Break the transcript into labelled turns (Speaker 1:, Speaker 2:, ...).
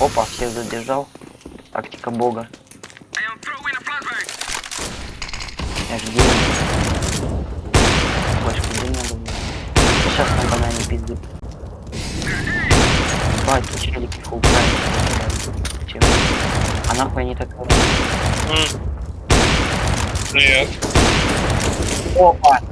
Speaker 1: Опа, всех задержал. Тактика бога. Я ж делаю. Больше не надо было. Сейчас на банане пизды. Бать, челик их фул Чем? А нахуй они так...
Speaker 2: Нет.
Speaker 1: Опа!